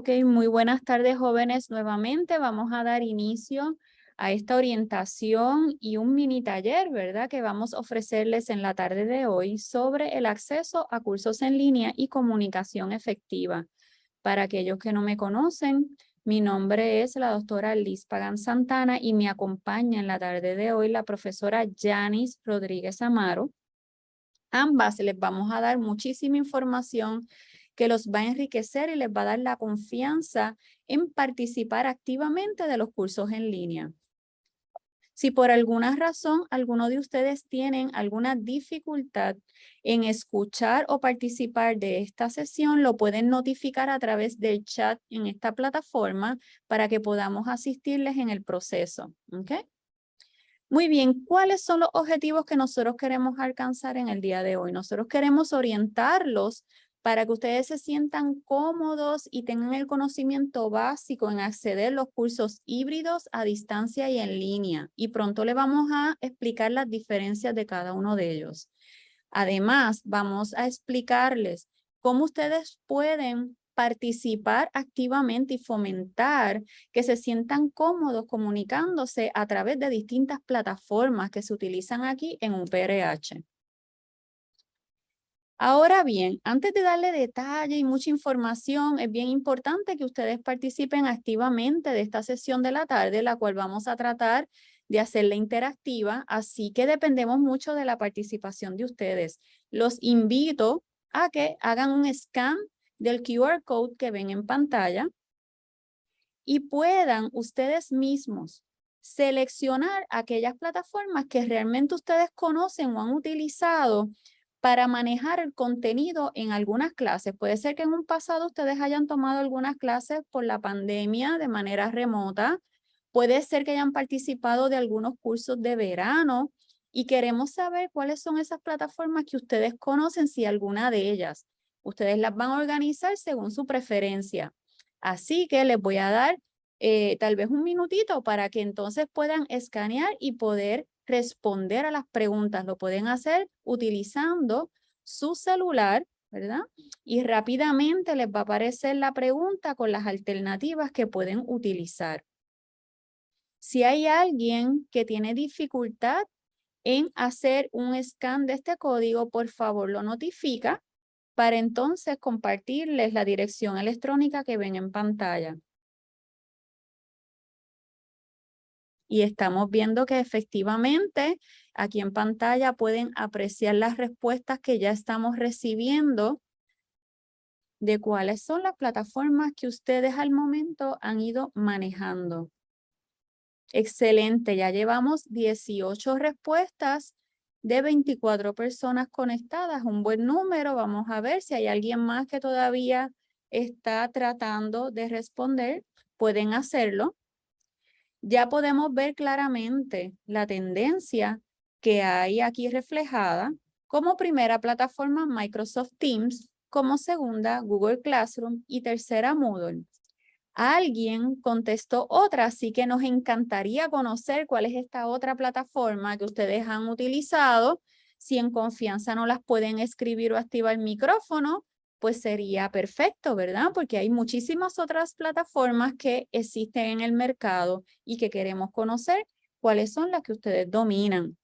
Ok, muy buenas tardes jóvenes. Nuevamente vamos a dar inicio a esta orientación y un mini taller, ¿verdad? Que vamos a ofrecerles en la tarde de hoy sobre el acceso a cursos en línea y comunicación efectiva. Para aquellos que no me conocen, mi nombre es la doctora Liz Pagan Santana y me acompaña en la tarde de hoy la profesora Janice Rodríguez Amaro. Ambas les vamos a dar muchísima información que los va a enriquecer y les va a dar la confianza en participar activamente de los cursos en línea. Si por alguna razón alguno de ustedes tienen alguna dificultad en escuchar o participar de esta sesión, lo pueden notificar a través del chat en esta plataforma para que podamos asistirles en el proceso. ¿okay? Muy bien, ¿cuáles son los objetivos que nosotros queremos alcanzar en el día de hoy? Nosotros queremos orientarlos para que ustedes se sientan cómodos y tengan el conocimiento básico en acceder a los cursos híbridos a distancia y en línea. Y pronto le vamos a explicar las diferencias de cada uno de ellos. Además, vamos a explicarles cómo ustedes pueden participar activamente y fomentar que se sientan cómodos comunicándose a través de distintas plataformas que se utilizan aquí en un PRH. Ahora bien, antes de darle detalle y mucha información, es bien importante que ustedes participen activamente de esta sesión de la tarde, la cual vamos a tratar de hacerla interactiva, así que dependemos mucho de la participación de ustedes. Los invito a que hagan un scan del QR code que ven en pantalla y puedan ustedes mismos seleccionar aquellas plataformas que realmente ustedes conocen o han utilizado para manejar el contenido en algunas clases. Puede ser que en un pasado ustedes hayan tomado algunas clases por la pandemia de manera remota. Puede ser que hayan participado de algunos cursos de verano y queremos saber cuáles son esas plataformas que ustedes conocen, si alguna de ellas. Ustedes las van a organizar según su preferencia. Así que les voy a dar eh, tal vez un minutito para que entonces puedan escanear y poder responder a las preguntas. Lo pueden hacer utilizando su celular, ¿verdad? Y rápidamente les va a aparecer la pregunta con las alternativas que pueden utilizar. Si hay alguien que tiene dificultad en hacer un scan de este código, por favor lo notifica para entonces compartirles la dirección electrónica que ven en pantalla. Y estamos viendo que efectivamente aquí en pantalla pueden apreciar las respuestas que ya estamos recibiendo de cuáles son las plataformas que ustedes al momento han ido manejando. Excelente, ya llevamos 18 respuestas de 24 personas conectadas, un buen número. Vamos a ver si hay alguien más que todavía está tratando de responder, pueden hacerlo ya podemos ver claramente la tendencia que hay aquí reflejada como primera plataforma Microsoft Teams, como segunda Google Classroom y tercera Moodle. Alguien contestó otra, así que nos encantaría conocer cuál es esta otra plataforma que ustedes han utilizado. Si en confianza no las pueden escribir o activar el micrófono, pues sería perfecto, ¿verdad? Porque hay muchísimas otras plataformas que existen en el mercado y que queremos conocer cuáles son las que ustedes dominan.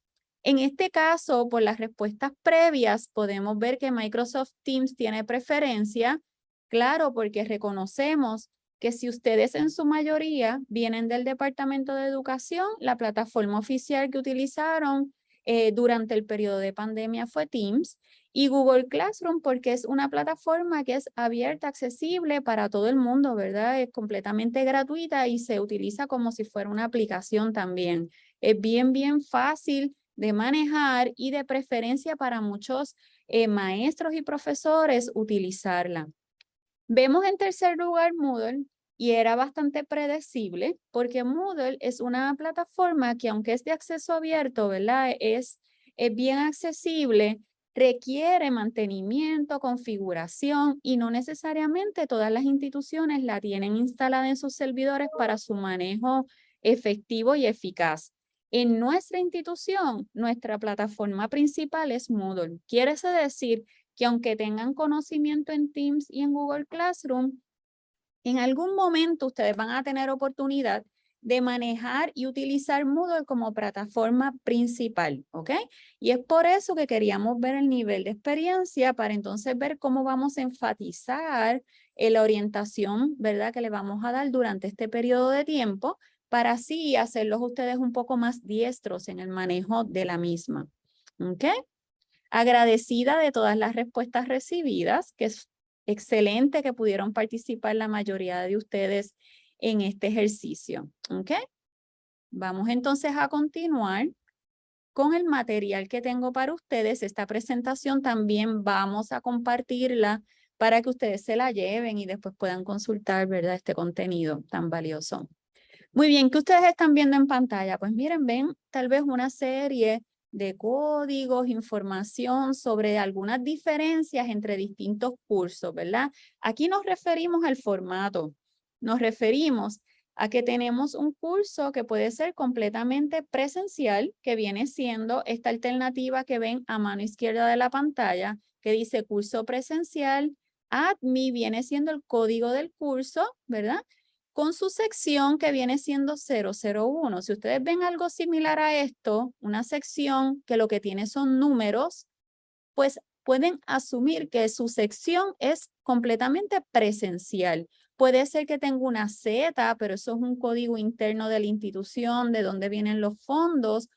En este caso, por las respuestas previas, podemos ver que Microsoft Teams tiene preferencia, claro, porque reconocemos que si ustedes en su mayoría vienen del Departamento de Educación, la plataforma oficial que utilizaron eh, durante el periodo de pandemia fue Teams y Google Classroom porque es una plataforma que es abierta, accesible para todo el mundo, ¿verdad? Es completamente gratuita y se utiliza como si fuera una aplicación también. Es bien, bien fácil de manejar y de preferencia para muchos eh, maestros y profesores utilizarla. Vemos en tercer lugar Moodle y era bastante predecible porque Moodle es una plataforma que aunque es de acceso abierto, ¿verdad? Es, es bien accesible requiere mantenimiento, configuración y no necesariamente todas las instituciones la tienen instalada en sus servidores para su manejo efectivo y eficaz. En nuestra institución, nuestra plataforma principal es Moodle. Quiere decir que aunque tengan conocimiento en Teams y en Google Classroom, en algún momento ustedes van a tener oportunidad de manejar y utilizar Moodle como plataforma principal, ¿ok? Y es por eso que queríamos ver el nivel de experiencia para entonces ver cómo vamos a enfatizar en la orientación, ¿verdad? Que le vamos a dar durante este periodo de tiempo para así hacerlos ustedes un poco más diestros en el manejo de la misma, ¿ok? Agradecida de todas las respuestas recibidas, que es excelente que pudieron participar la mayoría de ustedes en este ejercicio. ¿Ok? Vamos entonces a continuar con el material que tengo para ustedes. Esta presentación también vamos a compartirla para que ustedes se la lleven y después puedan consultar, ¿verdad? Este contenido tan valioso. Muy bien, ¿qué ustedes están viendo en pantalla? Pues miren, ven tal vez una serie de códigos, información sobre algunas diferencias entre distintos cursos, ¿verdad? Aquí nos referimos al formato. Nos referimos a que tenemos un curso que puede ser completamente presencial, que viene siendo esta alternativa que ven a mano izquierda de la pantalla, que dice curso presencial. ADMI viene siendo el código del curso, ¿verdad? Con su sección que viene siendo 001. Si ustedes ven algo similar a esto, una sección que lo que tiene son números, pues pueden asumir que su sección es completamente presencial. Puede ser que tenga una Z, pero eso es un código interno de la institución, de dónde vienen los fondos,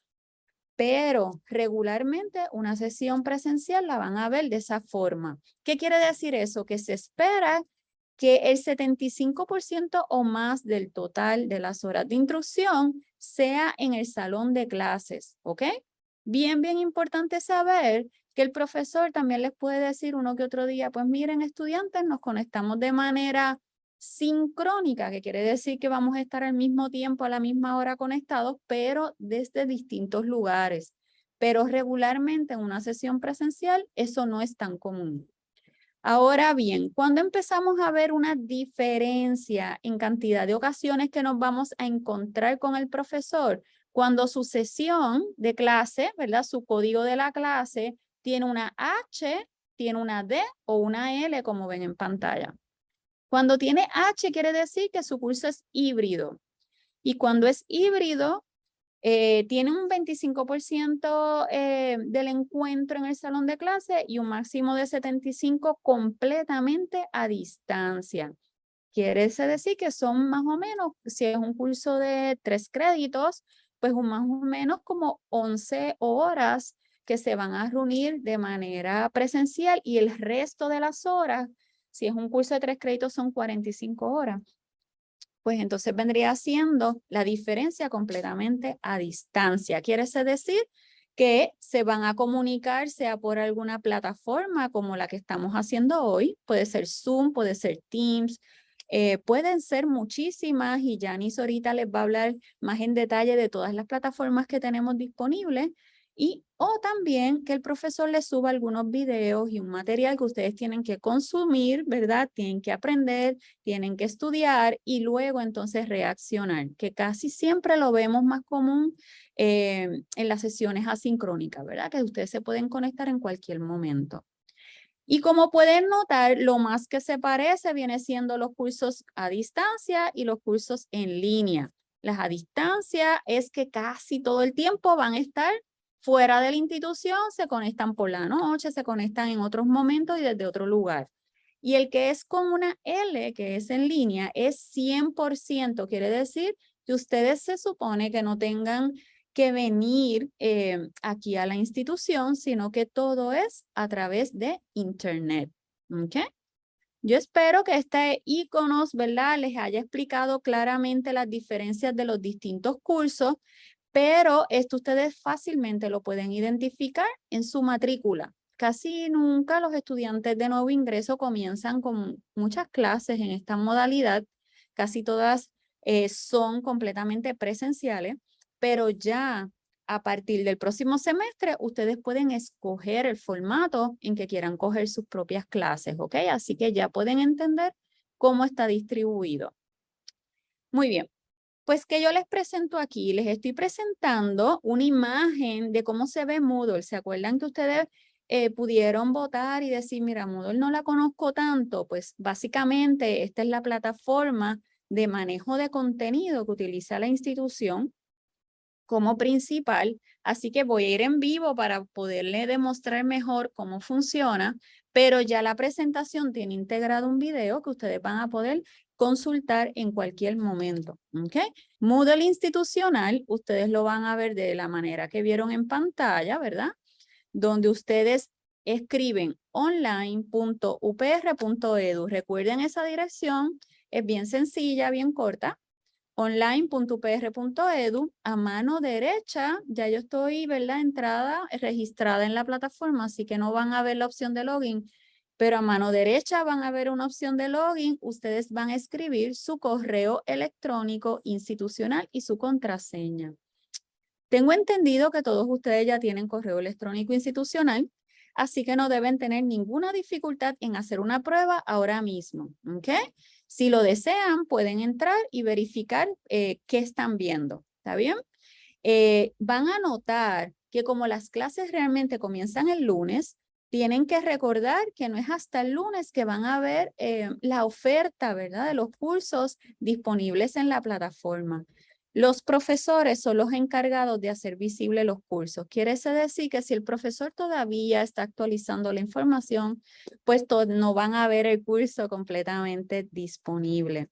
pero regularmente una sesión presencial la van a ver de esa forma. ¿Qué quiere decir eso? Que se espera que el 75% o más del total de las horas de instrucción sea en el salón de clases, ¿ok? Bien, bien importante saber que el profesor también les puede decir uno que otro día, pues miren estudiantes, nos conectamos de manera sincrónica, que quiere decir que vamos a estar al mismo tiempo, a la misma hora conectados, pero desde distintos lugares. Pero regularmente en una sesión presencial eso no es tan común. Ahora bien, cuando empezamos a ver una diferencia en cantidad de ocasiones que nos vamos a encontrar con el profesor, cuando su sesión de clase, ¿verdad? Su código de la clase tiene una H, tiene una D o una L, como ven en pantalla. Cuando tiene H quiere decir que su curso es híbrido. Y cuando es híbrido, eh, tiene un 25% eh, del encuentro en el salón de clase y un máximo de 75 completamente a distancia. Quiere decir que son más o menos, si es un curso de tres créditos, pues un más o menos como 11 horas que se van a reunir de manera presencial y el resto de las horas si es un curso de tres créditos son 45 horas. Pues entonces vendría siendo la diferencia completamente a distancia. Quiere decir que se van a comunicar sea por alguna plataforma como la que estamos haciendo hoy. Puede ser Zoom, puede ser Teams, eh, pueden ser muchísimas y Janice ahorita les va a hablar más en detalle de todas las plataformas que tenemos disponibles y o también que el profesor les suba algunos videos y un material que ustedes tienen que consumir, ¿verdad? Tienen que aprender, tienen que estudiar y luego entonces reaccionar, que casi siempre lo vemos más común eh, en las sesiones asincrónicas, ¿verdad? Que ustedes se pueden conectar en cualquier momento. Y como pueden notar, lo más que se parece viene siendo los cursos a distancia y los cursos en línea. Las a distancia es que casi todo el tiempo van a estar fuera de la institución se conectan por la noche, se conectan en otros momentos y desde otro lugar. Y el que es con una L, que es en línea, es 100%. Quiere decir que ustedes se supone que no tengan que venir eh, aquí a la institución, sino que todo es a través de Internet. ¿Ok? Yo espero que este iconos, ¿verdad? Les haya explicado claramente las diferencias de los distintos cursos pero esto ustedes fácilmente lo pueden identificar en su matrícula. Casi nunca los estudiantes de nuevo ingreso comienzan con muchas clases en esta modalidad. Casi todas eh, son completamente presenciales, pero ya a partir del próximo semestre ustedes pueden escoger el formato en que quieran coger sus propias clases, ¿ok? Así que ya pueden entender cómo está distribuido. Muy bien, pues que yo les presento aquí, les estoy presentando una imagen de cómo se ve Moodle. ¿Se acuerdan que ustedes eh, pudieron votar y decir, mira, Moodle no la conozco tanto, pues básicamente esta es la plataforma de manejo de contenido que utiliza la institución como principal, así que voy a ir en vivo para poderle demostrar mejor cómo funciona, pero ya la presentación tiene integrado un video que ustedes van a poder consultar en cualquier momento. ¿okay? Moodle institucional, ustedes lo van a ver de la manera que vieron en pantalla, ¿verdad? Donde ustedes escriben online.upr.edu. Recuerden esa dirección, es bien sencilla, bien corta online.upr.edu, a mano derecha, ya yo estoy, ¿verdad? Entrada, registrada en la plataforma, así que no van a ver la opción de login, pero a mano derecha van a ver una opción de login, ustedes van a escribir su correo electrónico institucional y su contraseña. Tengo entendido que todos ustedes ya tienen correo electrónico institucional, así que no deben tener ninguna dificultad en hacer una prueba ahora mismo, ¿ok? Si lo desean, pueden entrar y verificar eh, qué están viendo. ¿Está bien? Eh, van a notar que como las clases realmente comienzan el lunes, tienen que recordar que no es hasta el lunes que van a ver eh, la oferta, ¿verdad? De los cursos disponibles en la plataforma. Los profesores son los encargados de hacer visible los cursos. Quiere decir que si el profesor todavía está actualizando la información, pues no van a ver el curso completamente disponible.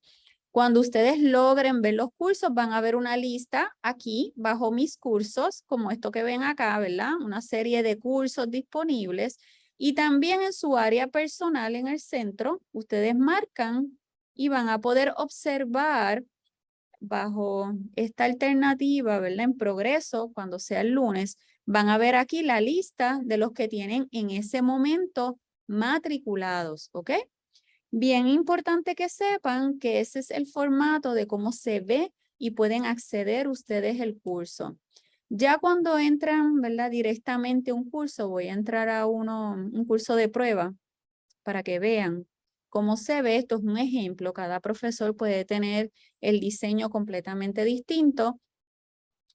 Cuando ustedes logren ver los cursos, van a ver una lista aquí bajo mis cursos, como esto que ven acá, ¿verdad? Una serie de cursos disponibles. Y también en su área personal en el centro, ustedes marcan y van a poder observar bajo esta alternativa, ¿verdad? En progreso, cuando sea el lunes, van a ver aquí la lista de los que tienen en ese momento matriculados, ¿ok? Bien importante que sepan que ese es el formato de cómo se ve y pueden acceder ustedes el curso. Ya cuando entran, ¿verdad? Directamente un curso, voy a entrar a uno, un curso de prueba para que vean como se ve, esto es un ejemplo, cada profesor puede tener el diseño completamente distinto.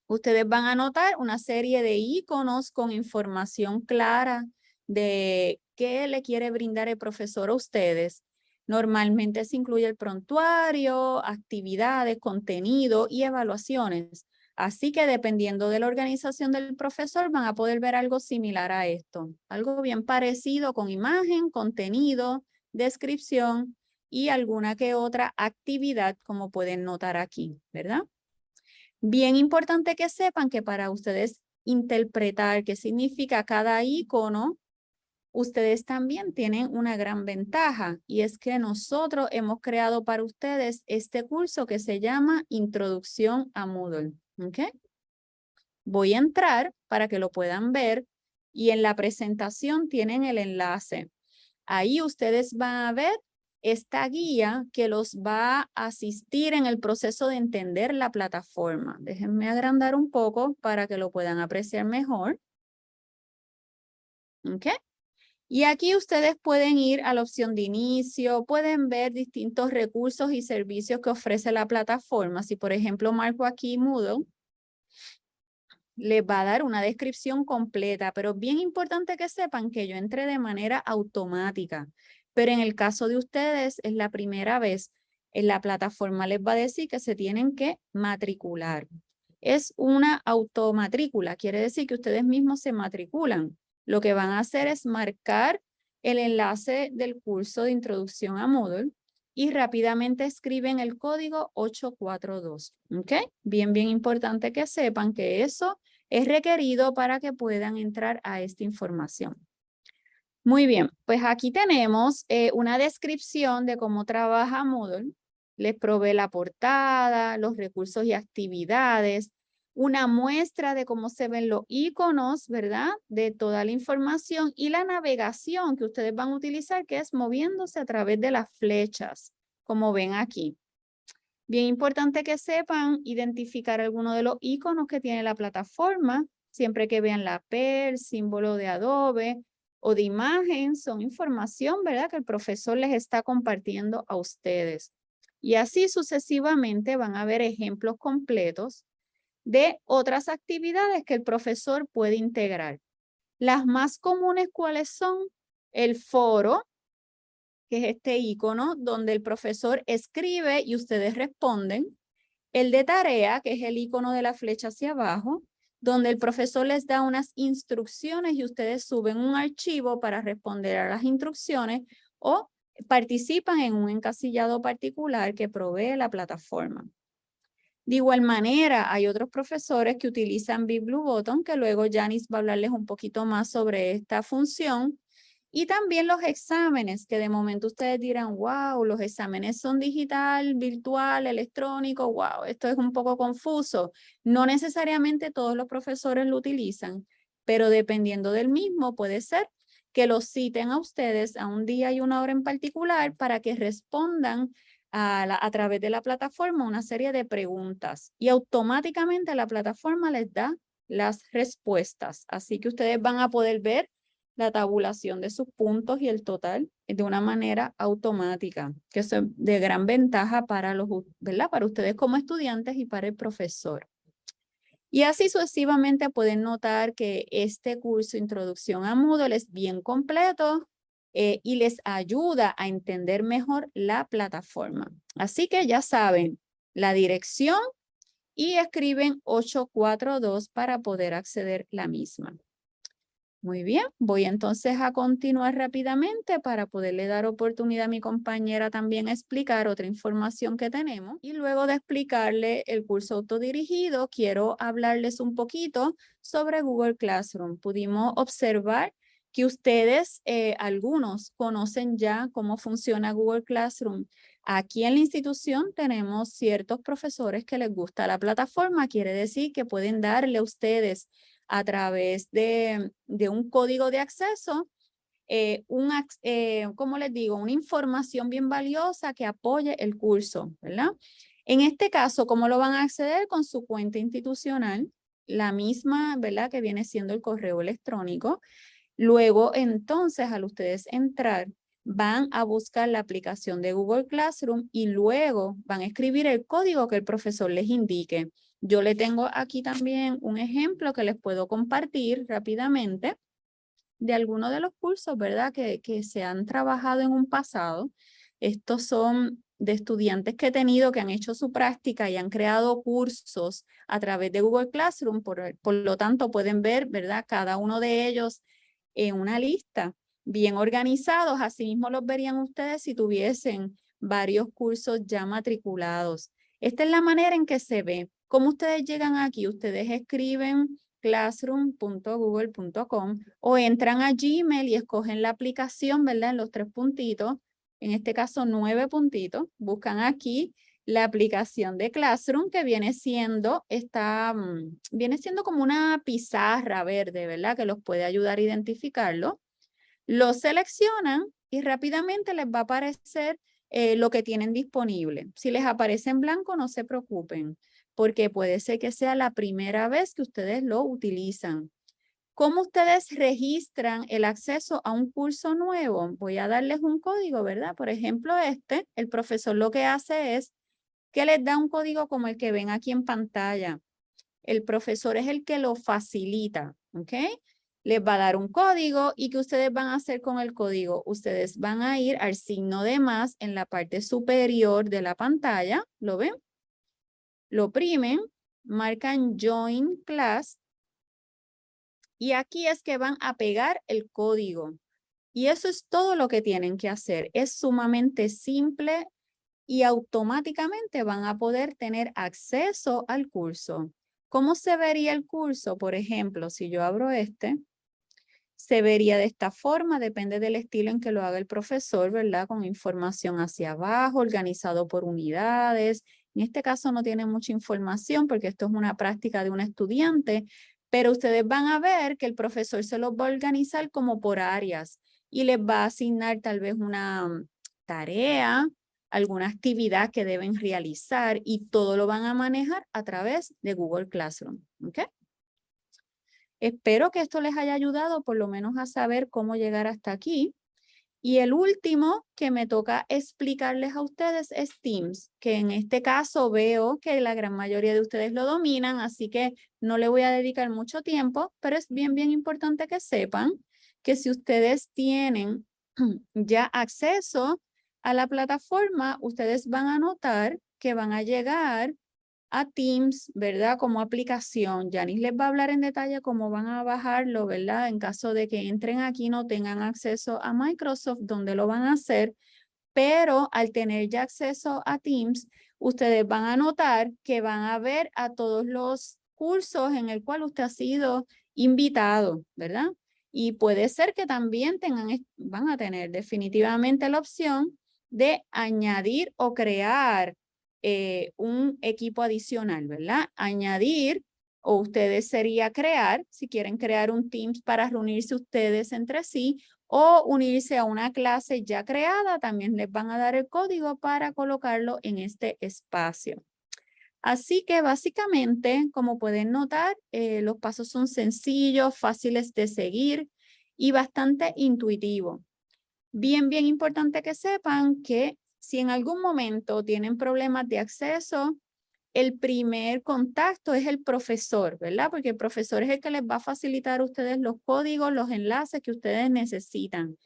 Ustedes van a notar una serie de iconos con información clara de qué le quiere brindar el profesor a ustedes. Normalmente se incluye el prontuario, actividades, contenido y evaluaciones. Así que dependiendo de la organización del profesor van a poder ver algo similar a esto. Algo bien parecido con imagen, contenido, descripción y alguna que otra actividad como pueden notar aquí, ¿verdad? Bien importante que sepan que para ustedes interpretar qué significa cada icono, ustedes también tienen una gran ventaja y es que nosotros hemos creado para ustedes este curso que se llama Introducción a Moodle. ¿okay? Voy a entrar para que lo puedan ver y en la presentación tienen el enlace. Ahí ustedes van a ver esta guía que los va a asistir en el proceso de entender la plataforma. Déjenme agrandar un poco para que lo puedan apreciar mejor. ¿Ok? Y aquí ustedes pueden ir a la opción de inicio, pueden ver distintos recursos y servicios que ofrece la plataforma. Si por ejemplo marco aquí Moodle, les va a dar una descripción completa, pero bien importante que sepan que yo entré de manera automática. Pero en el caso de ustedes es la primera vez, en la plataforma les va a decir que se tienen que matricular. Es una automatrícula, quiere decir que ustedes mismos se matriculan. Lo que van a hacer es marcar el enlace del curso de introducción a Moodle y rápidamente escriben el código 842. ¿Ok? Bien, bien importante que sepan que eso es requerido para que puedan entrar a esta información. Muy bien, pues aquí tenemos eh, una descripción de cómo trabaja Moodle. Les provee la portada, los recursos y actividades, una muestra de cómo se ven los iconos, ¿verdad? De toda la información y la navegación que ustedes van a utilizar, que es moviéndose a través de las flechas, como ven aquí. Bien importante que sepan identificar alguno de los iconos que tiene la plataforma, siempre que vean la PER, símbolo de Adobe o de imagen, son información, ¿verdad? Que el profesor les está compartiendo a ustedes. Y así sucesivamente van a ver ejemplos completos de otras actividades que el profesor puede integrar. Las más comunes, ¿cuáles son? El foro, que es este icono donde el profesor escribe y ustedes responden. El de tarea, que es el icono de la flecha hacia abajo, donde el profesor les da unas instrucciones y ustedes suben un archivo para responder a las instrucciones o participan en un encasillado particular que provee la plataforma. De igual manera, hay otros profesores que utilizan BitBlueButton, que luego Janice va a hablarles un poquito más sobre esta función. Y también los exámenes, que de momento ustedes dirán, wow, los exámenes son digital, virtual, electrónico, wow, esto es un poco confuso. No necesariamente todos los profesores lo utilizan, pero dependiendo del mismo, puede ser que los citen a ustedes a un día y una hora en particular para que respondan a, través de la plataforma una serie de preguntas y automáticamente la plataforma les da las respuestas. Así que ustedes van a poder ver la tabulación de sus puntos y el total de una manera automática, que es de gran ventaja para, los, ¿verdad? para ustedes como estudiantes y para el profesor. Y así sucesivamente pueden notar que este curso Introducción a Moodle es bien completo eh, y les ayuda a entender mejor la plataforma. Así que ya saben la dirección y escriben 842 para poder acceder la misma. Muy bien, voy entonces a continuar rápidamente para poderle dar oportunidad a mi compañera también a explicar otra información que tenemos. Y luego de explicarle el curso autodirigido, quiero hablarles un poquito sobre Google Classroom. Pudimos observar que ustedes, eh, algunos, conocen ya cómo funciona Google Classroom. Aquí en la institución tenemos ciertos profesores que les gusta la plataforma, quiere decir que pueden darle a ustedes a través de, un código de acceso, eh, un, eh, como les digo, una información bien valiosa que apoye el curso, ¿verdad? En este caso, ¿cómo lo van a acceder? Con su cuenta institucional, la misma, ¿verdad? Que viene siendo el correo electrónico. Luego, entonces, al ustedes entrar, van a buscar la aplicación de Google Classroom y luego van a escribir el código que el profesor les indique. Yo le tengo aquí también un ejemplo que les puedo compartir rápidamente de algunos de los cursos, ¿verdad? Que, que se han trabajado en un pasado. Estos son de estudiantes que he tenido que han hecho su práctica y han creado cursos a través de Google Classroom. Por, por lo tanto, pueden ver, ¿verdad? Cada uno de ellos en una lista bien organizados. Asimismo los verían ustedes si tuviesen varios cursos ya matriculados. Esta es la manera en que se ve. ¿Cómo ustedes llegan aquí? Ustedes escriben classroom.google.com o entran a Gmail y escogen la aplicación, ¿verdad? En los tres puntitos, en este caso nueve puntitos, buscan aquí la aplicación de Classroom que viene siendo, esta, mm, viene siendo como una pizarra verde, ¿verdad? Que los puede ayudar a identificarlo. Lo seleccionan y rápidamente les va a aparecer eh, lo que tienen disponible. Si les aparece en blanco, no se preocupen porque puede ser que sea la primera vez que ustedes lo utilizan. ¿Cómo ustedes registran el acceso a un curso nuevo? Voy a darles un código, ¿verdad? Por ejemplo, este, el profesor lo que hace es que les da un código como el que ven aquí en pantalla. El profesor es el que lo facilita, ¿ok? Les va a dar un código y que ustedes van a hacer con el código. Ustedes van a ir al signo de más en la parte superior de la pantalla, ¿lo ven? lo oprimen, marcan Join Class y aquí es que van a pegar el código. Y eso es todo lo que tienen que hacer. Es sumamente simple y automáticamente van a poder tener acceso al curso. ¿Cómo se vería el curso? Por ejemplo, si yo abro este, se vería de esta forma, depende del estilo en que lo haga el profesor, ¿verdad? Con información hacia abajo, organizado por unidades, en este caso no tiene mucha información porque esto es una práctica de un estudiante, pero ustedes van a ver que el profesor se los va a organizar como por áreas y les va a asignar tal vez una tarea, alguna actividad que deben realizar y todo lo van a manejar a través de Google Classroom. ¿okay? Espero que esto les haya ayudado por lo menos a saber cómo llegar hasta aquí. Y el último que me toca explicarles a ustedes es Teams, que en este caso veo que la gran mayoría de ustedes lo dominan, así que no le voy a dedicar mucho tiempo, pero es bien, bien importante que sepan que si ustedes tienen ya acceso a la plataforma, ustedes van a notar que van a llegar a Teams, ¿verdad? Como aplicación. Yanis les va a hablar en detalle cómo van a bajarlo, ¿verdad? En caso de que entren aquí no tengan acceso a Microsoft, donde lo van a hacer. Pero al tener ya acceso a Teams, ustedes van a notar que van a ver a todos los cursos en el cual usted ha sido invitado, ¿verdad? Y puede ser que también tengan, van a tener definitivamente la opción de añadir o crear eh, un equipo adicional, ¿verdad? Añadir o ustedes sería crear, si quieren crear un Teams para reunirse ustedes entre sí o unirse a una clase ya creada, también les van a dar el código para colocarlo en este espacio. Así que básicamente, como pueden notar, eh, los pasos son sencillos, fáciles de seguir y bastante intuitivos. Bien, bien importante que sepan que si en algún momento tienen problemas de acceso, el primer contacto es el profesor, ¿verdad? Porque el profesor es el que les va a facilitar a ustedes los códigos, los enlaces que ustedes necesitan.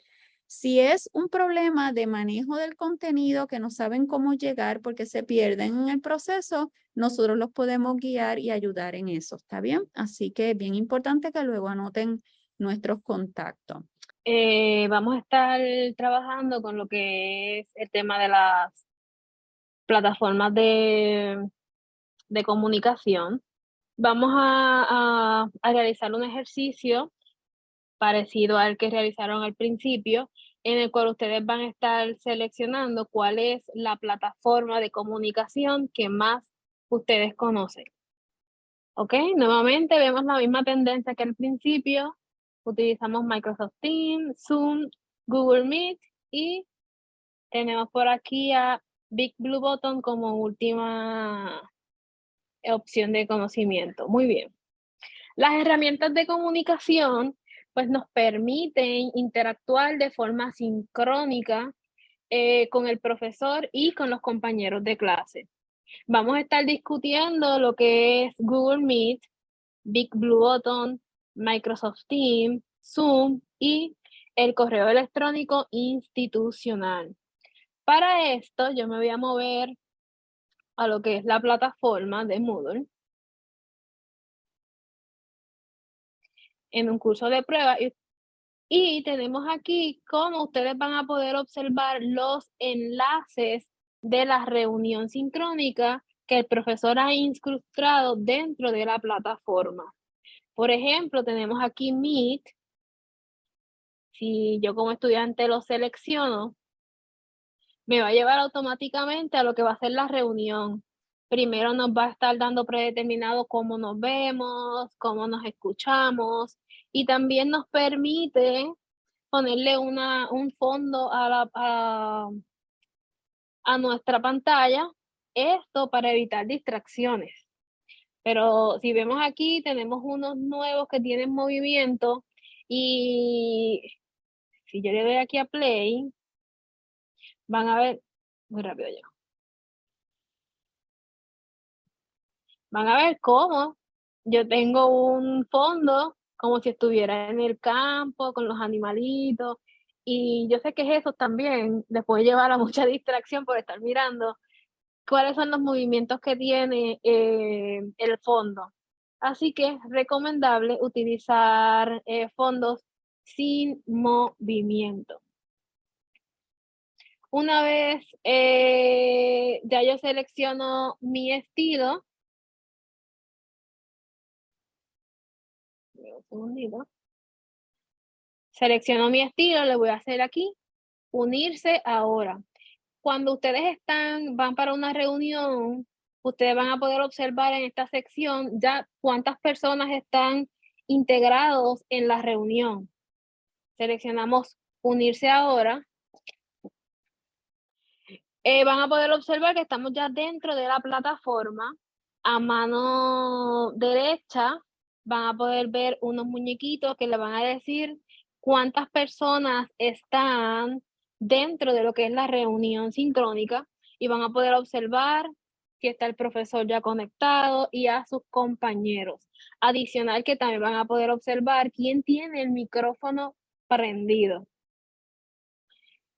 Si es un problema de manejo del contenido que no saben cómo llegar porque se pierden en el proceso, nosotros los podemos guiar y ayudar en eso, ¿está bien? Así que es bien importante que luego anoten nuestros contactos. Eh, vamos a estar trabajando con lo que es el tema de las plataformas de, de comunicación. Vamos a, a, realizar un ejercicio parecido al que realizaron al principio, en el cual ustedes van a estar seleccionando cuál es la plataforma de comunicación que más ustedes conocen. ¿Ok? Nuevamente vemos la misma tendencia que al principio, utilizamos Microsoft Teams, Zoom, Google Meet y tenemos por aquí a Big Blue Button como última opción de conocimiento. Muy bien. Las herramientas de comunicación pues nos permiten interactuar de forma sincrónica eh, con el profesor y con los compañeros de clase. Vamos a estar discutiendo lo que es Google Meet, Big Blue Button, Microsoft Teams, Zoom y el correo electrónico institucional. Para esto yo me voy a mover a lo que es la plataforma de Moodle. En un curso de prueba y tenemos aquí cómo ustedes van a poder observar los enlaces de la reunión sincrónica que el profesor ha incrustado dentro de la plataforma. Por ejemplo, tenemos aquí Meet. Si yo como estudiante lo selecciono, me va a llevar automáticamente a lo que va a ser la reunión. Primero nos va a estar dando predeterminado cómo nos vemos, cómo nos escuchamos y también nos permite ponerle una, un fondo a, la, a, a nuestra pantalla. Esto para evitar distracciones. Pero si vemos aquí, tenemos unos nuevos que tienen movimiento y si yo le doy aquí a play, van a ver, muy rápido ya. Van a ver cómo yo tengo un fondo como si estuviera en el campo con los animalitos y yo sé que eso también les puede llevar a mucha distracción por estar mirando cuáles son los movimientos que tiene eh, el fondo. Así que es recomendable utilizar eh, fondos sin movimiento. Una vez eh, ya yo selecciono mi estilo, Selecciono mi estilo, le voy a hacer aquí, unirse ahora cuando ustedes están, van para una reunión, ustedes van a poder observar en esta sección ya cuántas personas están integrados en la reunión. Seleccionamos unirse ahora. Eh, van a poder observar que estamos ya dentro de la plataforma. A mano derecha van a poder ver unos muñequitos que le van a decir cuántas personas están dentro de lo que es la reunión sincrónica y van a poder observar si está el profesor ya conectado y a sus compañeros. Adicional que también van a poder observar quién tiene el micrófono prendido.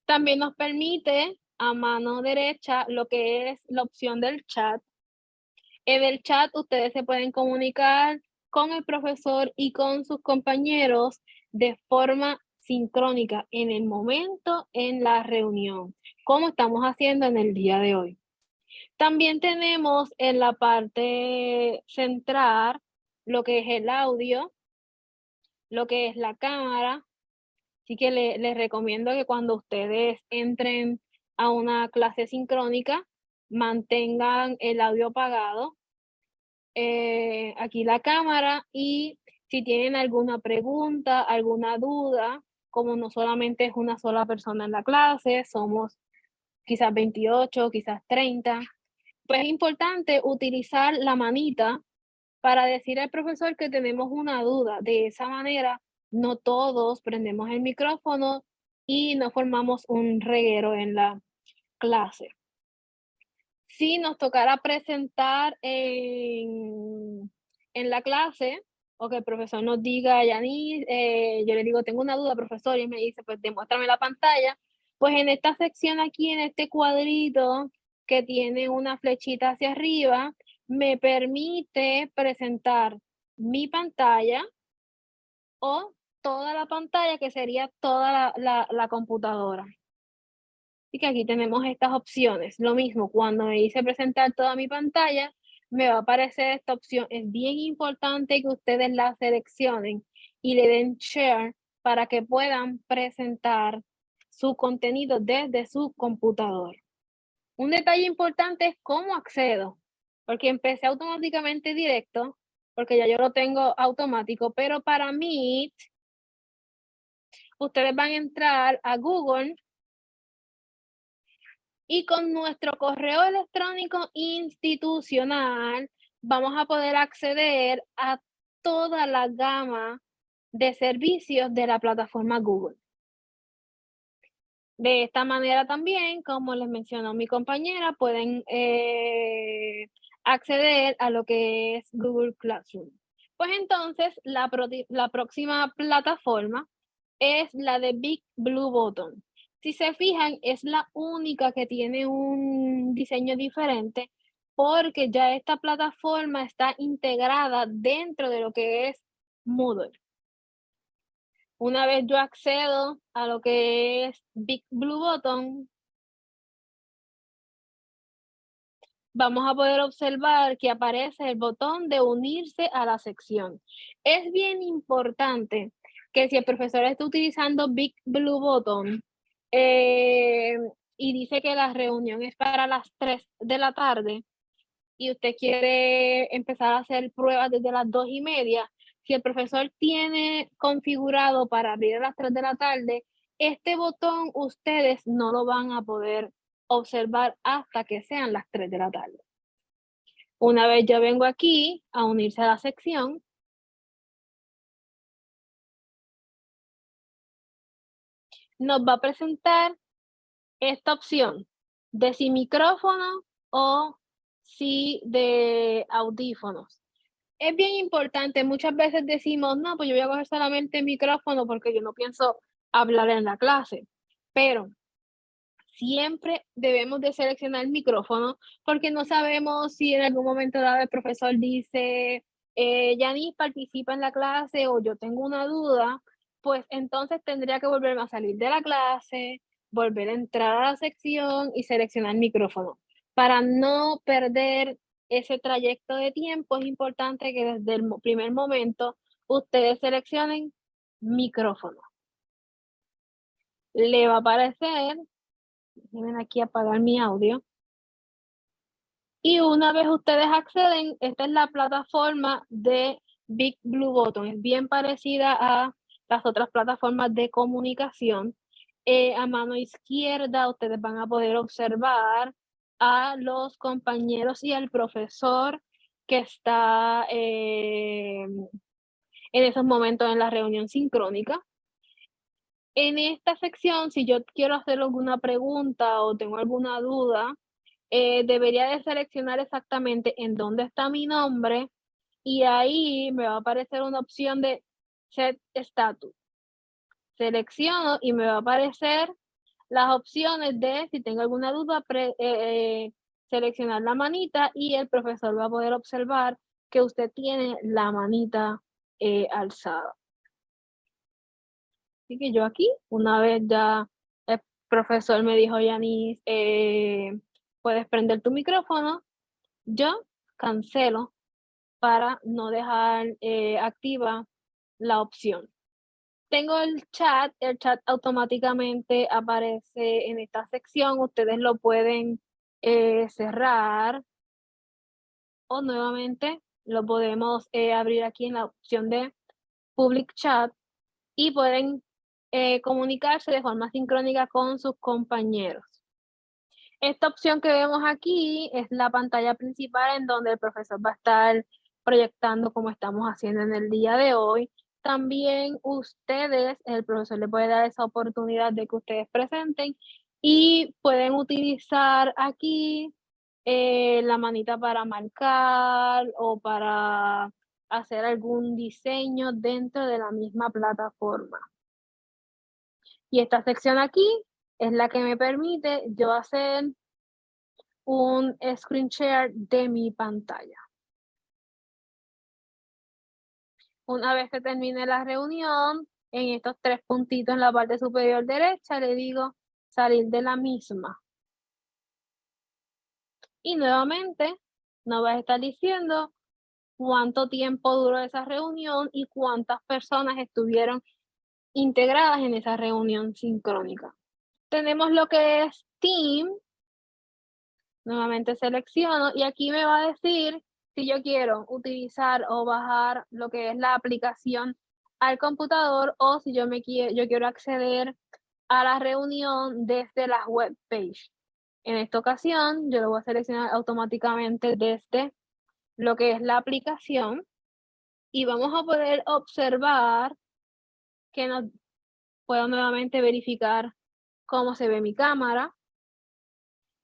También nos permite a mano derecha lo que es la opción del chat. En el chat ustedes se pueden comunicar con el profesor y con sus compañeros de forma sincrónica en el momento en la reunión, como estamos haciendo en el día de hoy. También tenemos en la parte central lo que es el audio, lo que es la cámara. Así que les recomiendo que cuando ustedes entren a una clase sincrónica, mantengan el audio apagado. Eh, aquí la cámara y si tienen alguna pregunta, alguna duda, como no solamente es una sola persona en la clase, somos quizás 28, quizás 30, pues es importante utilizar la manita para decir al profesor que tenemos una duda. De esa manera, no todos prendemos el micrófono y no formamos un reguero en la clase. Si nos tocara presentar en, en la clase, o que el profesor nos diga, Yanis, eh, yo le digo, tengo una duda, profesor, y me dice, pues demuéstrame la pantalla. Pues en esta sección aquí, en este cuadrito que tiene una flechita hacia arriba, me permite presentar mi pantalla o toda la pantalla, que sería toda la, la, la computadora. Así que aquí tenemos estas opciones. Lo mismo, cuando me dice presentar toda mi pantalla, me va a aparecer esta opción. Es bien importante que ustedes la seleccionen y le den share para que puedan presentar su contenido desde su computador. Un detalle importante es cómo accedo, porque empecé automáticamente directo, porque ya yo lo tengo automático, pero para Meet, ustedes van a entrar a Google y con nuestro correo electrónico institucional vamos a poder acceder a toda la gama de servicios de la plataforma Google. De esta manera también, como les mencionó mi compañera, pueden eh, acceder a lo que es Google Classroom. Pues entonces, la, la próxima plataforma es la de Big Blue Button. Si se fijan, es la única que tiene un diseño diferente porque ya esta plataforma está integrada dentro de lo que es Moodle. Una vez yo accedo a lo que es Big Blue Button, vamos a poder observar que aparece el botón de unirse a la sección. Es bien importante que si el profesor está utilizando Big Blue Button, eh, y dice que la reunión es para las 3 de la tarde y usted quiere empezar a hacer pruebas desde las 2 y media, si el profesor tiene configurado para abrir a las 3 de la tarde, este botón ustedes no lo van a poder observar hasta que sean las 3 de la tarde. Una vez yo vengo aquí a unirse a la sección, nos va a presentar esta opción de si micrófono o si de audífonos. Es bien importante, muchas veces decimos, no, pues yo voy a coger solamente micrófono porque yo no pienso hablar en la clase, pero siempre debemos de seleccionar el micrófono porque no sabemos si en algún momento dado el profesor dice, eh, participa en la clase o yo tengo una duda, pues entonces tendría que volverme a salir de la clase, volver a entrar a la sección y seleccionar micrófono. Para no perder ese trayecto de tiempo, es importante que desde el primer momento ustedes seleccionen micrófono. Le va a aparecer, déjenme aquí apagar mi audio. Y una vez ustedes acceden, esta es la plataforma de Big Blue Button. Es bien parecida a las otras plataformas de comunicación. Eh, a mano izquierda ustedes van a poder observar a los compañeros y al profesor que está eh, en esos momentos en la reunión sincrónica. En esta sección, si yo quiero hacer alguna pregunta o tengo alguna duda, eh, debería de seleccionar exactamente en dónde está mi nombre y ahí me va a aparecer una opción de Set Status. Selecciono y me va a aparecer las opciones de, si tengo alguna duda, eh, eh, seleccionar la manita y el profesor va a poder observar que usted tiene la manita alzada. Así que yo aquí, una vez ya el profesor me dijo, Yanis, eh, puedes prender tu micrófono, yo cancelo para no dejar eh, activa la opción. Tengo el chat, el chat automáticamente aparece en esta sección, ustedes lo pueden eh, cerrar o nuevamente lo podemos abrir aquí en la opción de Public Chat y pueden eh, comunicarse de forma sincrónica con sus compañeros. Esta opción que vemos aquí es la pantalla principal en donde el profesor va a estar proyectando como estamos haciendo en el día de hoy. También ustedes, el profesor le puede dar esa oportunidad de que ustedes presenten y pueden utilizar aquí eh, la manita para marcar o para hacer algún diseño dentro de la misma plataforma. Y esta sección aquí es la que me permite yo hacer un screen share de mi pantalla. Una vez que termine la reunión, en estos tres puntitos en la parte superior derecha, le digo salir de la misma. Y nuevamente nos va a estar diciendo cuánto tiempo duró esa reunión y cuántas personas estuvieron integradas en esa reunión sincrónica. Tenemos lo que es Team. Nuevamente selecciono y aquí me va a decir si yo quiero utilizar o bajar lo que es la aplicación al computador o si yo, me quiero, yo quiero acceder a la reunión desde la web page. En esta ocasión yo lo voy a seleccionar automáticamente desde lo que es la aplicación y vamos a poder observar que puedo nuevamente verificar cómo se ve mi cámara,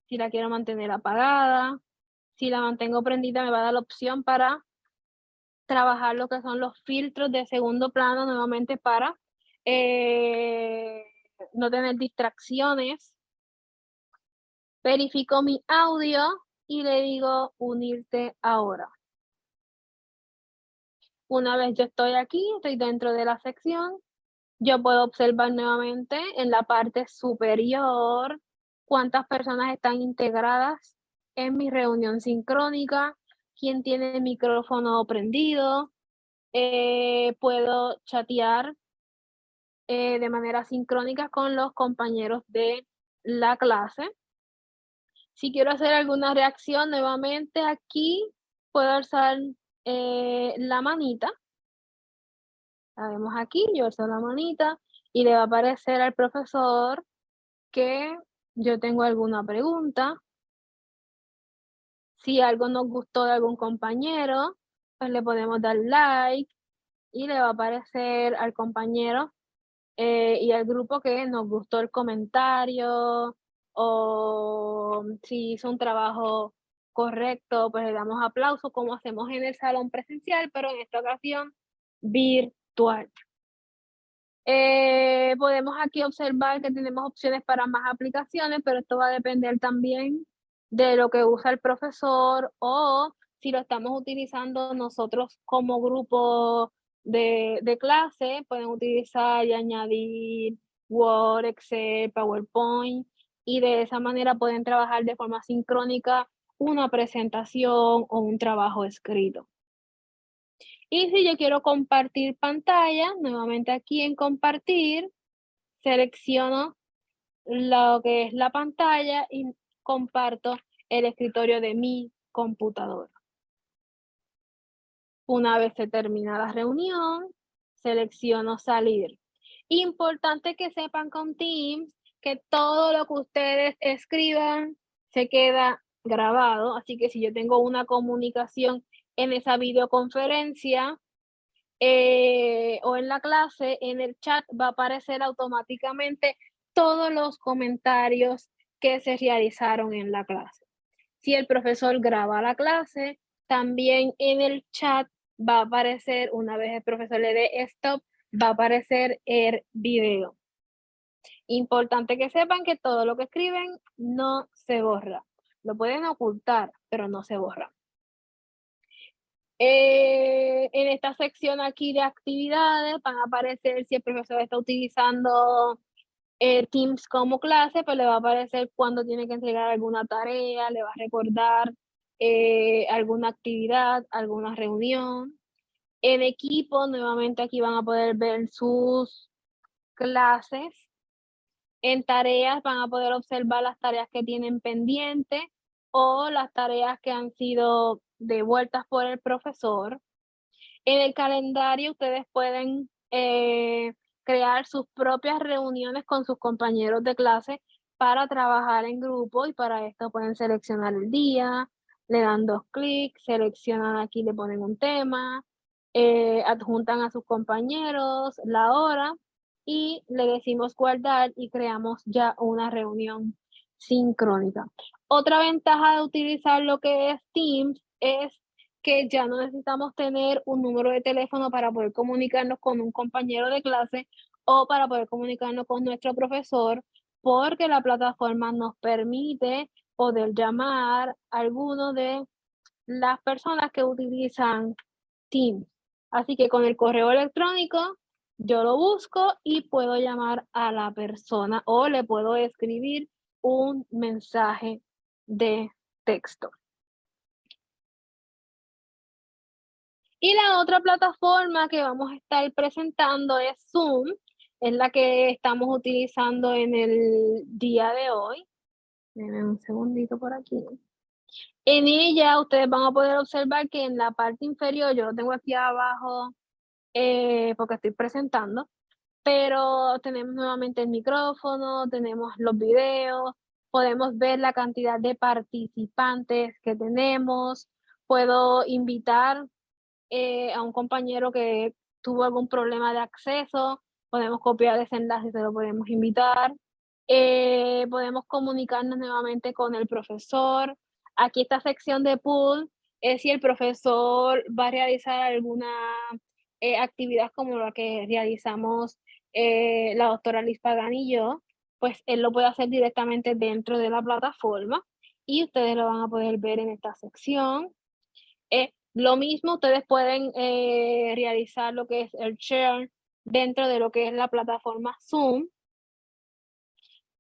si la quiero mantener apagada, si la mantengo prendida me va a dar la opción para trabajar lo que son los filtros de segundo plano nuevamente para eh, no tener distracciones. Verifico mi audio y le digo unirte ahora. Una vez yo estoy aquí, estoy dentro de la sección, yo puedo observar nuevamente en la parte superior cuántas personas están integradas en mi reunión sincrónica, quién tiene el micrófono prendido, eh, puedo chatear eh, de manera sincrónica con los compañeros de la clase. Si quiero hacer alguna reacción nuevamente aquí, puedo alzar eh, la manita la vemos aquí, yo alzo la manita y le va a aparecer al profesor que yo tengo alguna pregunta. Si algo nos gustó de algún compañero, pues le podemos dar like y le va a aparecer al compañero eh, y al grupo que nos gustó el comentario o si hizo un trabajo correcto, pues le damos aplauso como hacemos en el salón presencial, pero en esta ocasión virtual. Eh, podemos aquí observar que tenemos opciones para más aplicaciones, pero esto va a depender también de lo que usa el profesor o si lo estamos utilizando nosotros como grupo de, de clase, pueden utilizar y añadir Word, Excel, PowerPoint y de esa manera pueden trabajar de forma sincrónica una presentación o un trabajo escrito. Y si yo quiero compartir pantalla, nuevamente aquí en compartir, selecciono lo que es la pantalla y comparto el escritorio de mi computadora. Una vez se termina la reunión, selecciono salir. Importante que sepan con Teams que todo lo que ustedes escriban se queda grabado, así que si yo tengo una comunicación en esa videoconferencia, eh, o en la clase, en el chat va a aparecer automáticamente todos los comentarios que se realizaron en la clase. Si el profesor graba la clase, también en el chat va a aparecer, una vez el profesor le dé stop, va a aparecer el video. Importante que sepan que todo lo que escriben no se borra. Lo pueden ocultar, pero no se borra. Eh, en esta sección aquí de actividades van a aparecer si el profesor está utilizando eh, Teams como clase, pues le va a aparecer cuando tiene que entregar alguna tarea, le va a recordar eh, alguna actividad, alguna reunión. En equipo, nuevamente aquí van a poder ver sus clases. En tareas van a poder observar las tareas que tienen pendientes o las tareas que han sido devueltas por el profesor. En el calendario ustedes pueden eh, crear sus propias reuniones con sus compañeros de clase para trabajar en grupo y para esto pueden seleccionar el día, le dan dos clics, seleccionan aquí, le ponen un tema, eh, adjuntan a sus compañeros la hora y le decimos guardar y creamos ya una reunión sincrónica. Otra ventaja de utilizar lo que es Teams es que ya no necesitamos tener un número de teléfono para poder comunicarnos con un compañero de clase o para poder comunicarnos con nuestro profesor, porque la plataforma nos permite poder llamar a alguno de las personas que utilizan Teams. Así que con el correo electrónico yo lo busco y puedo llamar a la persona o le puedo escribir un mensaje de texto. Y la otra plataforma que vamos a estar presentando es Zoom, es la que estamos utilizando en el día de hoy. Denme un segundito por aquí. En ella ustedes van a poder observar que en la parte inferior, yo lo tengo aquí abajo eh, porque estoy presentando, pero tenemos nuevamente el micrófono, tenemos los videos, podemos ver la cantidad de participantes que tenemos, puedo invitar eh, a un compañero que tuvo algún problema de acceso, podemos copiar ese enlace se lo podemos invitar. Eh, podemos comunicarnos nuevamente con el profesor. Aquí esta sección de pool es si el profesor va a realizar alguna eh, actividad como la que realizamos eh, la doctora Liz Pagan y yo, pues él lo puede hacer directamente dentro de la plataforma y ustedes lo van a poder ver en esta sección. Lo mismo, ustedes pueden realizar lo que es el share dentro de lo que es la plataforma Zoom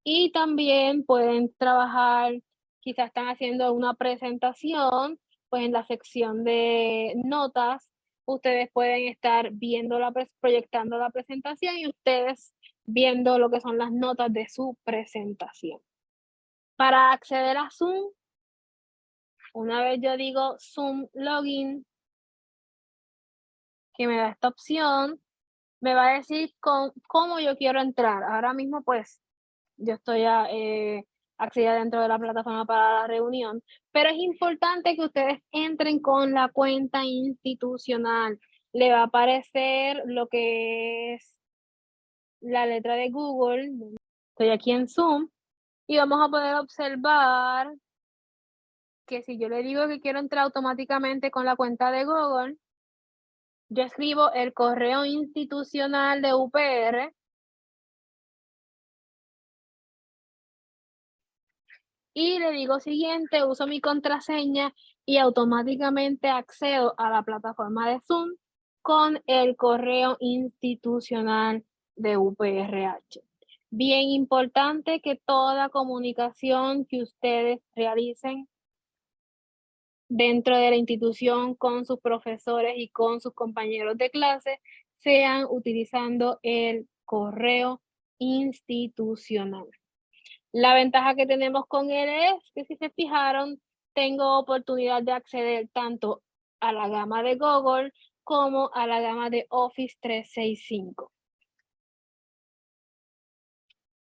y también pueden trabajar, quizás están haciendo una presentación, pues en la sección de notas, ustedes pueden estar viendo la, proyectando la presentación y ustedes viendo lo que son las notas de su presentación. Para acceder a Zoom, una vez yo digo Zoom Login, que me da esta opción, me va a decir con, cómo yo quiero entrar. Ahora mismo, pues, yo estoy eh, accedida dentro de la plataforma para la reunión, pero es importante que ustedes entren con la cuenta institucional. Le va a aparecer lo que es la letra de Google. Estoy aquí en Zoom y vamos a poder observar que si yo le digo que quiero entrar automáticamente con la cuenta de Google, yo escribo el correo institucional de UPR y le digo siguiente, uso mi contraseña y automáticamente accedo a la plataforma de Zoom con el correo institucional de UPRH. Bien importante que toda comunicación que ustedes realicen dentro de la institución con sus profesores y con sus compañeros de clase sean utilizando el correo institucional. La ventaja que tenemos con él es que si se fijaron, tengo oportunidad de acceder tanto a la gama de Google como a la gama de Office 365.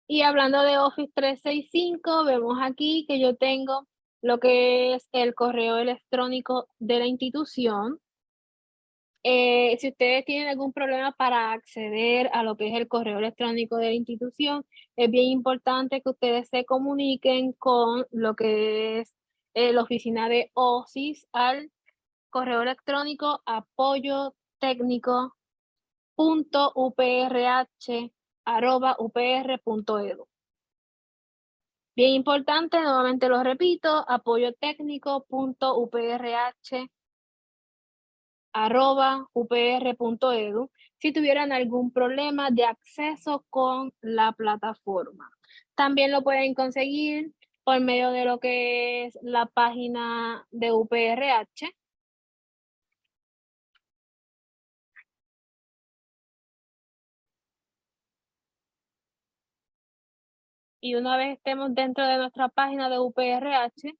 Y hablando de Office 365, vemos aquí que yo tengo lo que es el correo electrónico de la institución. Eh, si ustedes tienen algún problema para acceder a lo que es el correo electrónico de la institución, es bien importante que ustedes se comuniquen con lo que es eh, la oficina de OSIS al correo electrónico apoyo técnico punto upr.edu. Bien importante, nuevamente lo repito, apoyo técnico punto upr.edu si tuvieran algún problema de acceso con la plataforma. También lo pueden conseguir por medio de lo que es la página de UPRH. Y una vez estemos dentro de nuestra página de UPRH,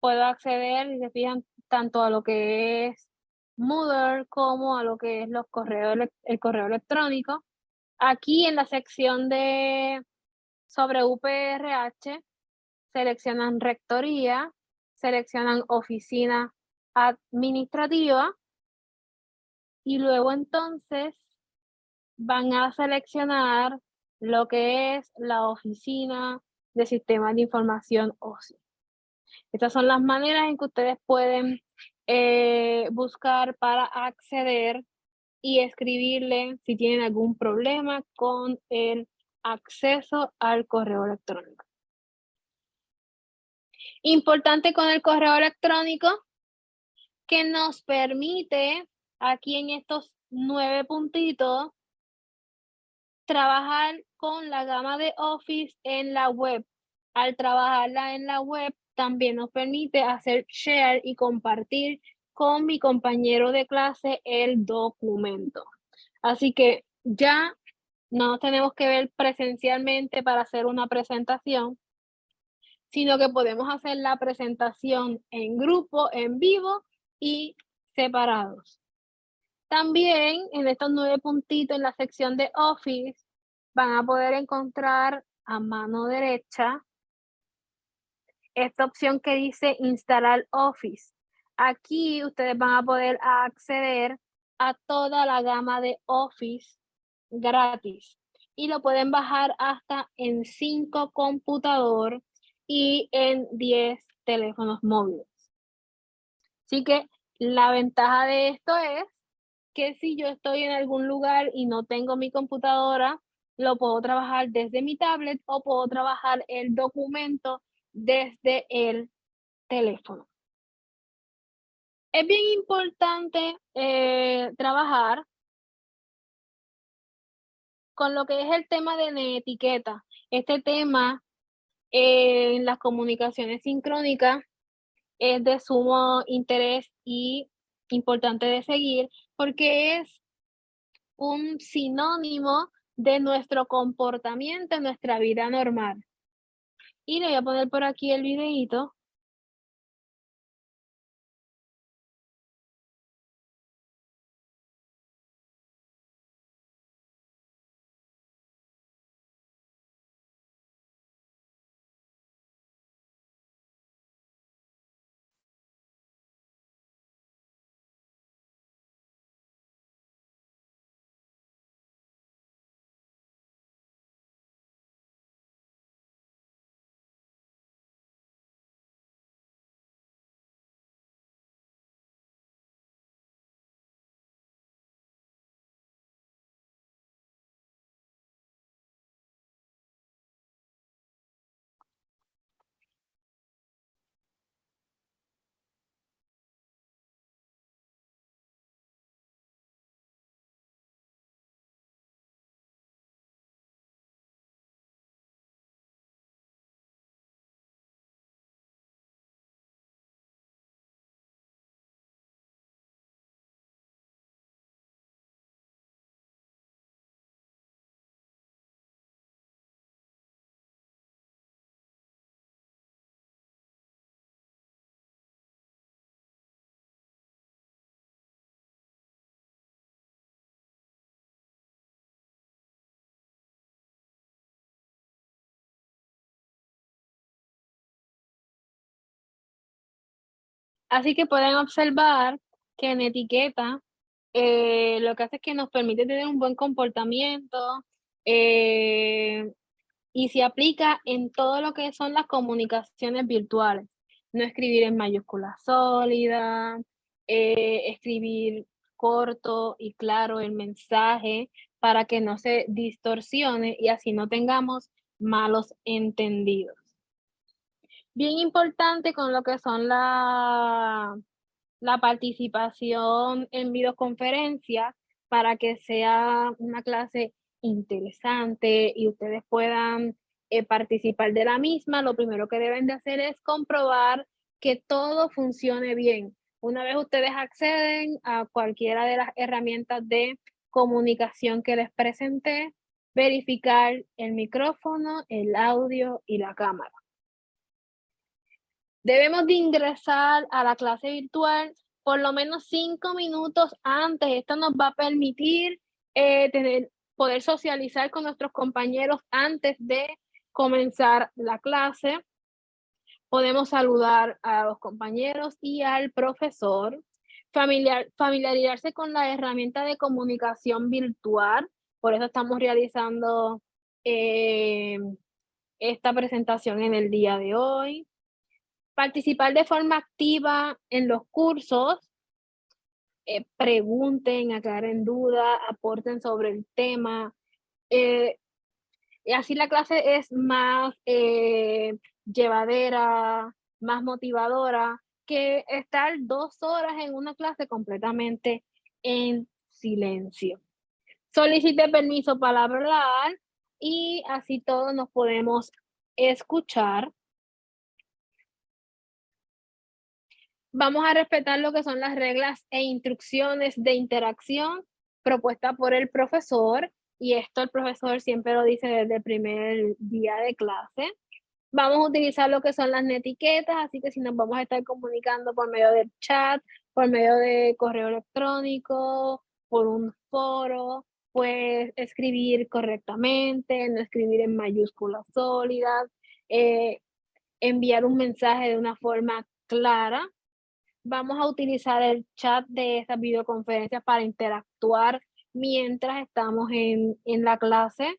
puedo acceder, y se fijan, tanto a lo que es Moodle como a lo que es los correos, el correo electrónico. Aquí en la sección de sobre UPRH, seleccionan rectoría, seleccionan oficina administrativa y luego entonces van a seleccionar lo que es la oficina de sistemas de información OSI. Estas son las maneras en que ustedes pueden eh, buscar para acceder y escribirle si tienen algún problema con el acceso al correo electrónico. Importante con el correo electrónico que nos permite aquí en estos nueve puntitos trabajar con la gama de Office en la web. Al trabajarla en la web también nos permite hacer share y compartir con mi compañero de clase el documento. Así que ya no tenemos que ver presencialmente para hacer una presentación, sino que podemos hacer la presentación en grupo, en vivo y separados. También en estos nueve puntitos en la sección de Office van a poder encontrar a mano derecha esta opción que dice instalar Office. Aquí ustedes van a poder acceder a toda la gama de Office gratis y lo pueden bajar hasta en 5 computador y en 10 teléfonos móviles. Así que la ventaja de esto es que si yo estoy en algún lugar y no tengo mi computadora, lo puedo trabajar desde mi tablet o puedo trabajar el documento desde el teléfono. Es bien importante eh, trabajar con lo que es el tema de la etiqueta. Este tema eh, en las comunicaciones sincrónicas es de sumo interés y importante de seguir porque es un sinónimo de nuestro comportamiento en nuestra vida normal. Y le voy a poner por aquí el videito. Eh, lo que hace es que nos permite tener un buen comportamiento eh, y se aplica en todo lo que son las comunicaciones virtuales. No escribir en mayúscula sólida, eh, escribir corto y claro el mensaje para que no se distorsione y así no tengamos malos entendidos. Bien importante con lo que son la, la participación en videoconferencias para que sea una clase interesante y ustedes puedan eh, participar de la misma, lo primero que deben de hacer es comprobar que todo funcione bien. Una vez ustedes acceden a cualquiera de las herramientas de comunicación que les presenté, verificar el micrófono, el audio y la cámara. Debemos de ingresar a la clase virtual por lo menos cinco minutos antes. Esto nos va a permitir eh, tener, poder socializar con nuestros compañeros antes de comenzar la clase. Podemos saludar a los compañeros y al profesor. Familiar, familiarizarse con la herramienta de comunicación virtual. Por eso estamos realizando eh, esta presentación en el día de hoy participar de forma activa en los cursos, eh, pregunten, aclaren dudas, aporten sobre el tema. Eh, así la clase es más eh, llevadera, más motivadora que estar dos horas en una clase completamente en silencio. Solicite permiso para hablar y así todos nos podemos escuchar Vamos a respetar lo que son las reglas e instrucciones de interacción propuestas por el profesor y esto el profesor siempre lo dice desde el primer día de clase. Vamos a utilizar lo que son las netiquetas, así que si nos vamos a estar comunicando por medio del chat, por medio de correo electrónico, por un foro, pues escribir correctamente, no escribir en mayúsculas sólidas, eh, enviar un mensaje de una forma clara, vamos a utilizar el chat de estas videoconferencias para interactuar mientras estamos en, la clase.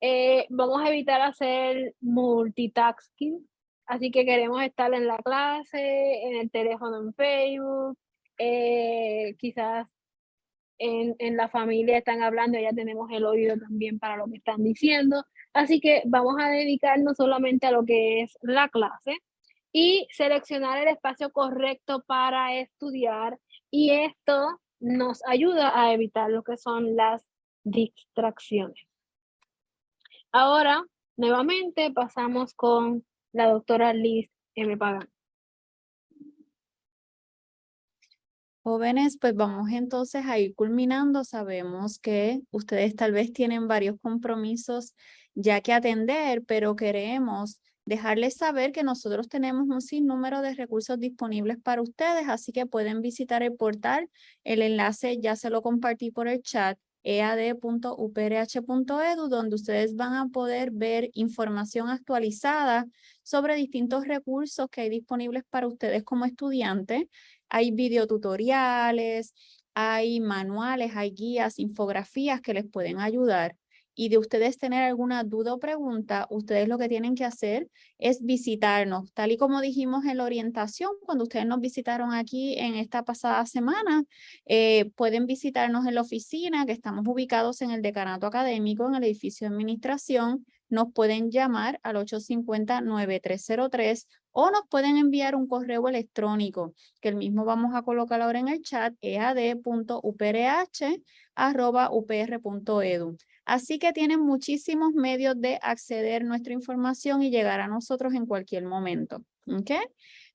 Eh, vamos a evitar hacer multitasking, así que queremos estar en la clase, en el teléfono en Facebook, eh, quizás en, en, la familia están hablando, ya tenemos el oído también para lo que están diciendo. Así que vamos a dedicarnos solamente a lo que es la clase y seleccionar el espacio correcto para estudiar y esto nos ayuda a evitar lo que son las distracciones. Ahora, nuevamente pasamos con la doctora Liz M. Pagan. Jóvenes, pues vamos entonces a ir culminando. Sabemos que ustedes tal vez tienen varios compromisos ya que atender, pero queremos dejarles saber que nosotros tenemos un sinnúmero de recursos disponibles para ustedes, así que pueden visitar el portal. El enlace ya se lo compartí por el chat ead.uprh.edu, donde ustedes van a poder ver información actualizada sobre distintos recursos que hay disponibles para ustedes como estudiantes. Hay videotutoriales, hay manuales, hay guías, infografías que les pueden ayudar y de ustedes tener alguna duda o pregunta, ustedes lo que tienen que hacer es visitarnos, tal y como dijimos en la orientación, cuando ustedes nos visitaron aquí en esta pasada semana, eh, pueden visitarnos en la oficina, que estamos ubicados en el decanato académico, en el edificio de administración, nos pueden llamar al 850-9303 o nos pueden enviar un correo electrónico, que el mismo vamos a colocar ahora en el chat, ead.uprh.upr.edu. Así que tienen muchísimos medios de acceder a nuestra información y llegar a nosotros en cualquier momento. ¿Okay?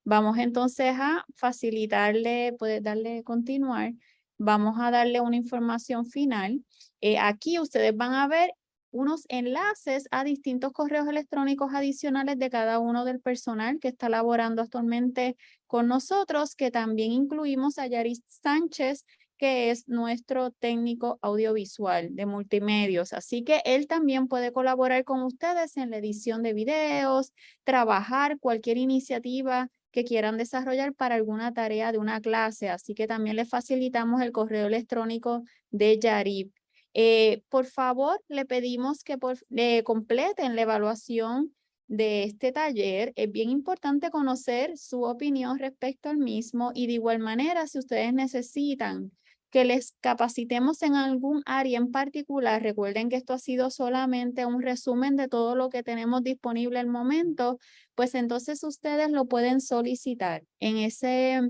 Vamos entonces a facilitarle, puede darle continuar. Vamos a darle una información final. Eh, aquí ustedes van a ver unos enlaces a distintos correos electrónicos adicionales de cada uno del personal que está laborando actualmente con nosotros, que también incluimos a Yaris Sánchez, que es nuestro técnico audiovisual de multimedios. Así que él también puede colaborar con ustedes en la edición de videos, trabajar cualquier iniciativa que quieran desarrollar para alguna tarea de una clase. Así que también les facilitamos el correo electrónico de Yarib. Eh, por favor, le pedimos que por, completen la evaluación de este taller. Es bien importante conocer su opinión respecto al mismo y de igual manera, si ustedes necesitan que les capacitemos en algún área en particular, recuerden que esto ha sido solamente un resumen de todo lo que tenemos disponible al momento, pues entonces ustedes lo pueden solicitar. En ese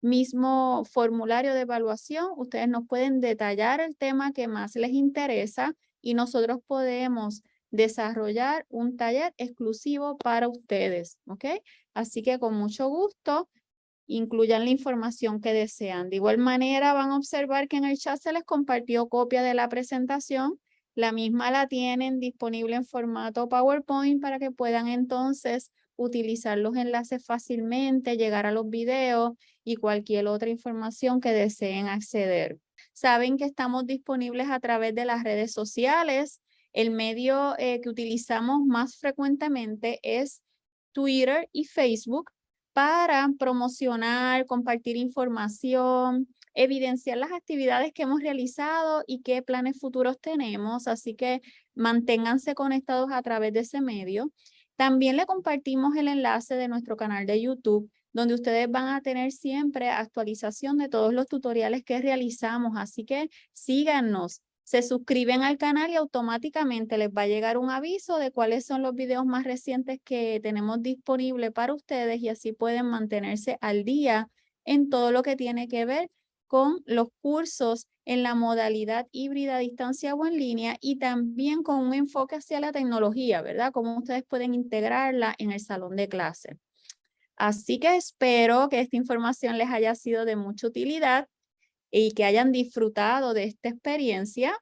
mismo formulario de evaluación, ustedes nos pueden detallar el tema que más les interesa y nosotros podemos desarrollar un taller exclusivo para ustedes, ¿ok? Así que con mucho gusto, incluyan la información que desean. De igual manera, van a observar que en el chat se les compartió copia de la presentación. La misma la tienen disponible en formato PowerPoint para que puedan entonces utilizar los enlaces fácilmente, llegar a los videos y cualquier otra información que deseen acceder. Saben que estamos disponibles a través de las redes sociales. El medio eh, que utilizamos más frecuentemente es Twitter y Facebook para promocionar, compartir información, evidenciar las actividades que hemos realizado y qué planes futuros tenemos. Así que manténganse conectados a través de ese medio. También le compartimos el enlace de nuestro canal de YouTube, donde ustedes van a tener siempre actualización de todos los tutoriales que realizamos. Así que síganos, se suscriben al canal y automáticamente les va a llegar un aviso de cuáles son los videos más recientes que tenemos disponibles para ustedes y así pueden mantenerse al día en todo lo que tiene que ver con los cursos en la modalidad híbrida, distancia o en línea y también con un enfoque hacia la tecnología, ¿verdad? Cómo ustedes pueden integrarla en el salón de clase. Así que espero que esta información les haya sido de mucha utilidad y que hayan disfrutado de esta experiencia.